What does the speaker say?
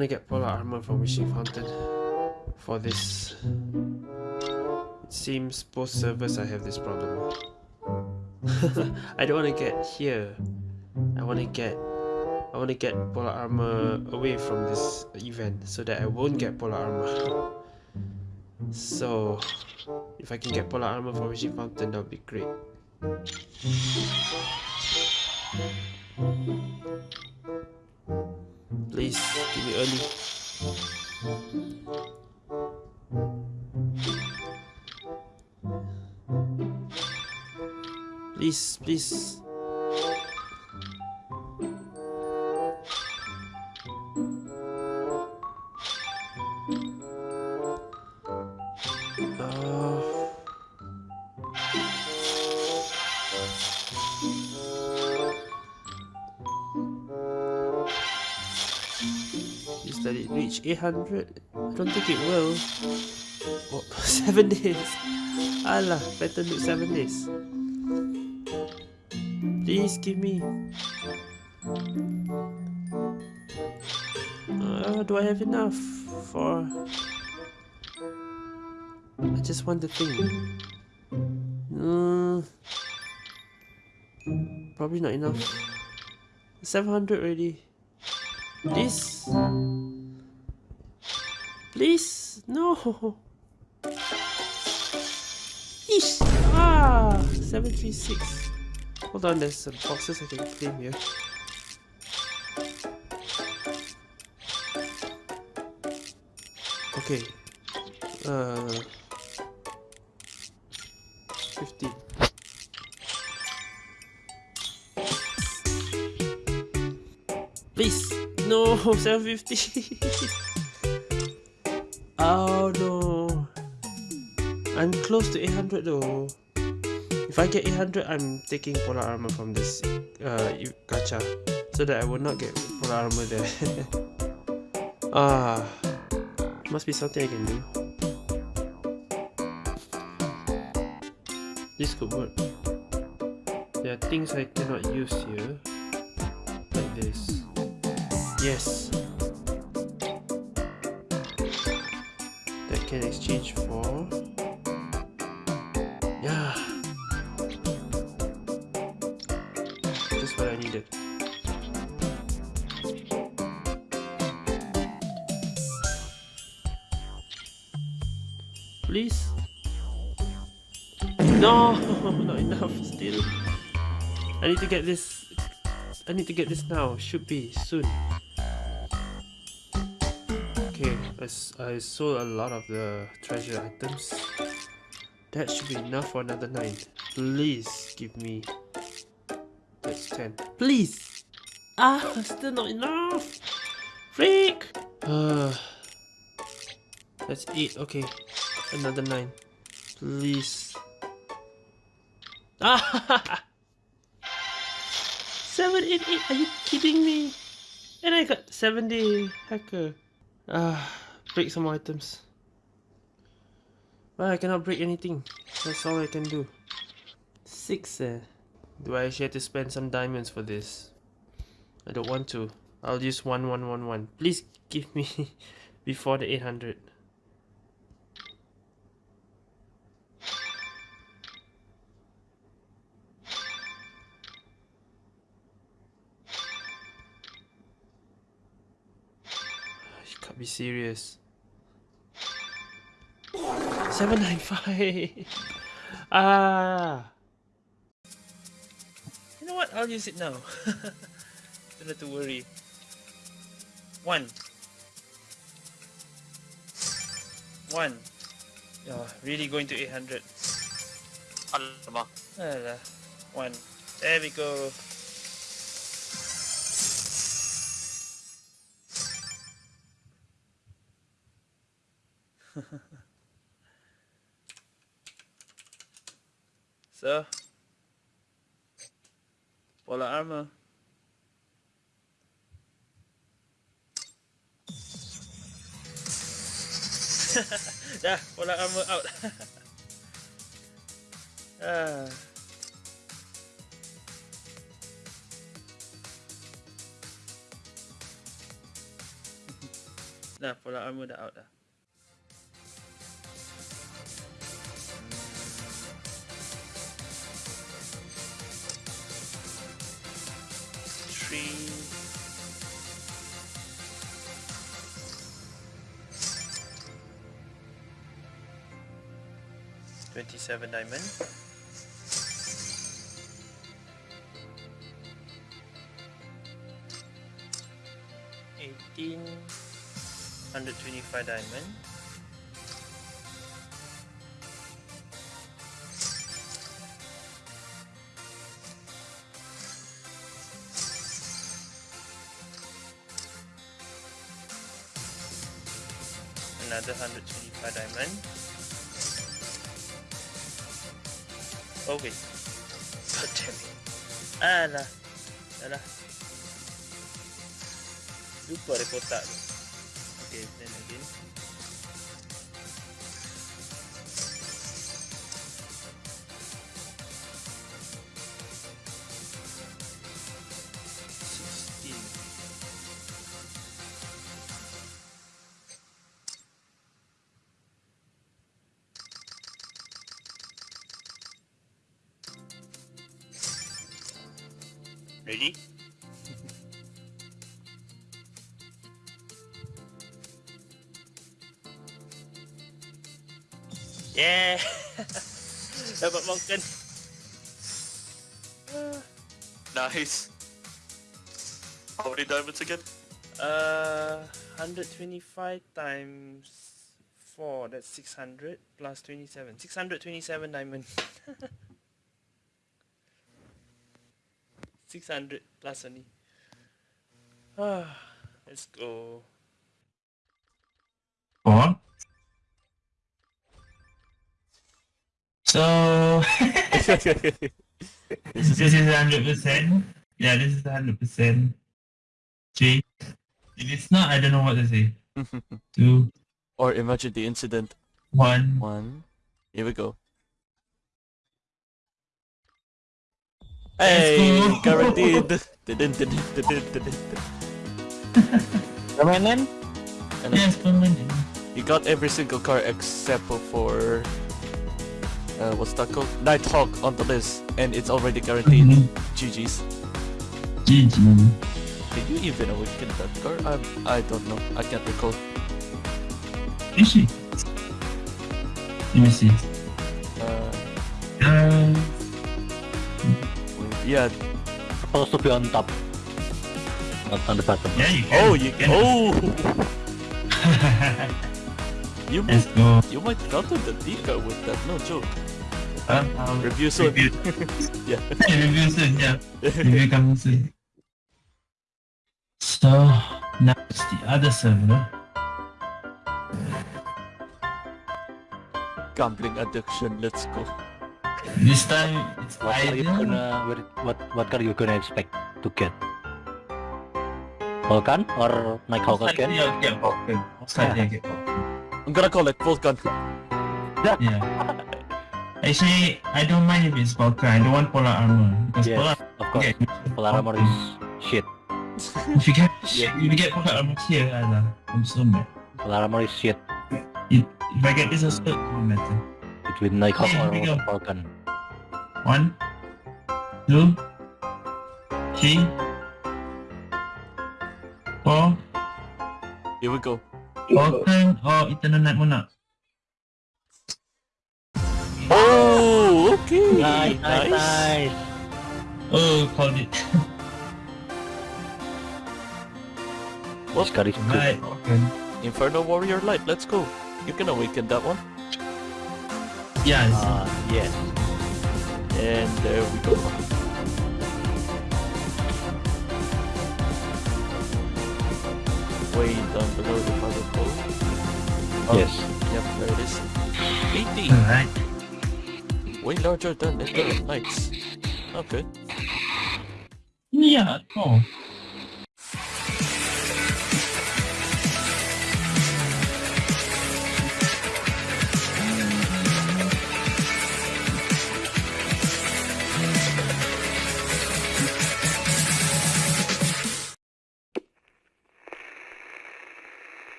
want to get polar armor from Wishing Fountain for this. It seems both servers I have this problem. I don't want to get here. I want to get I want to get polar armor away from this event so that I won't get polar armor. so if I can get polar armor from Wishing Fountain that would be great. Please, give me early. Please, please. Reach 800. I don't think it will. Oh, 7 days. Allah, better look 7 days. Please give me. Uh, do I have enough for... I just want the thing. Mm, probably not enough. 700 already. Please. Please. No. Ish. Ah. 736. Hold on, there's some boxes I can claim here. Okay. Uh. 15. Please! No! 750! oh no! I'm close to 800 though. If I get 800, I'm taking polar armor from this uh, gacha. So that I will not get polar armor there. ah, must be something I can do. This could work. There are things I cannot use here. Like this. Yes! Can exchange for... Yeah! Just what I needed. Please? No! Not enough still. I need to get this... I need to get this now. Should be soon. I, sold a lot of the treasure items. That should be enough for another 9. Please give me... That's 10. Please! Ah, still not enough! Freak! Uh, that's 8, okay. Another 9. Please. Ah! 788, are you kidding me? And I got 70 hacker. Ah, break some items. But I cannot break anything. That's all I can do. 6 eh. Do I actually have to spend some diamonds for this? I don't want to. I'll use 1111. Please give me before the 800. You can't be serious. 795! ah! You know what? I'll use it now. Don't have to worry. One. One. Oh, really going to 800. Alamak. Alah. One. There we go. so, polar armor. Dah, polar armor out. ah. Dah, polar armor dah out dah. 27 diamond. Eighteen hundred twenty-five diamond. Another 125 diamond. Damn it. Alah. Alah. Lupa kotak tu. Okay, then again. Ready? Yeah! Dapat makan. Nice. How many diamonds again? Uh, 125 times 4, that's 600 plus 27. 627 diamond. 600 plus only. Ah, let's go. Four. So this is hundred percent. Yeah, this is hundred percent. Three. If it's not, I don't know what to say. Two, or imagine the incident. one. One. Here we go. Hey, guaranteed. Permanent? Yes, permanent. you got every single car except for uh, what's that called? Nighthawk on the list, and it's already guaranteed. Mhm. GG's. GG. Did you even awaken that car? I'm, I don't know. I can't recall. Is she? Let me see. Yeah. Supposed to be on top. Not on the bottom. yeah, you can. Oh, you can. Oh, you Let's might, go. you might counter the D car with that. No joke. Uh, I'll Review soon. review. Yeah. review soon. Yeah. Review coming soon. So now it's the other server. Gambling addiction. Let's go. This time it's What are you gonna what what are you gonna expect to get? Vulcan or Nighthawk Slightly again? I'll get Vulcan. Slightly I'll get Vulcan. I'm gonna call it Vulcan. Yeah. Actually, I don't mind if it's Vulcan. I don't want polar armor because Yes, polar of course. okay, Polar armor is shit. if you get Yeah. if you get polar armor here, I'm so mad. Polar armor is shit If, if I get this it won't matter. Between Nighthawk Yeah, or here we go. Vulcan. One, two, three, four. Here we go. Vulcan or oh, Eternal Night Monarch. Oh, okay. Nice, nice, nice. Oh, called it. This card is good. Right, Inferno Warrior Light. Let's go. You can awaken that one. Yeah, it's- Uh, yes. And there we go. Way down below the mother pole. Oh, Yes. Yep, there it is. 80. Alright. Way larger than Eternal Knights. Okay. Yeah, oh.